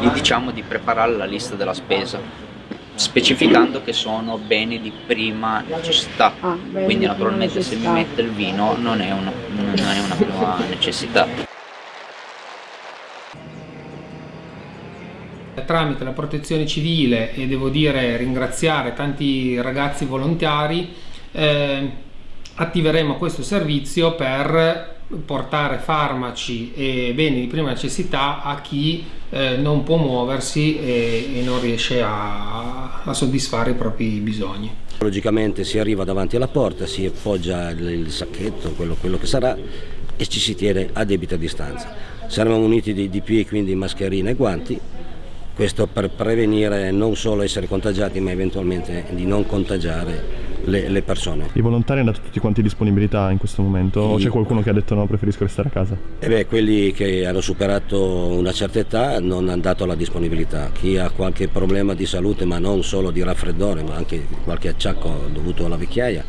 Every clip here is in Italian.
gli diciamo di preparare la lista della spesa specificando che sono beni di prima necessità Ah, quindi di naturalmente prima se mi necessità. mette il vino non è una, non è una prima necessità tramite la protezione civile e devo dire ringraziare tanti ragazzi volontari eh, attiveremo questo servizio per portare farmaci e beni di prima necessità a chi eh, non può muoversi e, e non riesce a, a soddisfare i propri bisogni. Logicamente si arriva davanti alla porta, si appoggia il, il sacchetto, quello, quello che sarà, e ci si tiene a debita distanza. Saremo muniti di DP, quindi mascherine e guanti, questo per prevenire non solo essere contagiati ma eventualmente di non contagiare le, le persone. I volontari hanno dato tutti quanti disponibilità in questo momento o c'è qualcuno che ha detto no, preferisco restare a casa? E beh, quelli che hanno superato una certa età non hanno dato la disponibilità. Chi ha qualche problema di salute, ma non solo di raffreddore, ma anche qualche acciacco dovuto alla vecchiaia,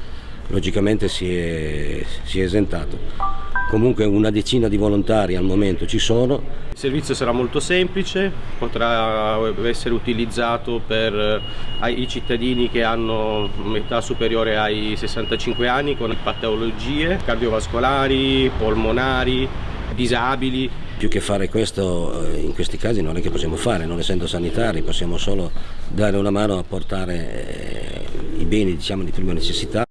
logicamente si è, si è esentato. Comunque una decina di volontari al momento ci sono, Il servizio sarà molto semplice, potrà essere utilizzato per eh, i cittadini che hanno un'età superiore ai 65 anni con patologie cardiovascolari, polmonari, disabili. più che fare questo eh, in questi casi non è che possiamo fare, non essendo sanitari, possiamo solo dare una mano a portare eh, i beni diciamo, di prima necessità.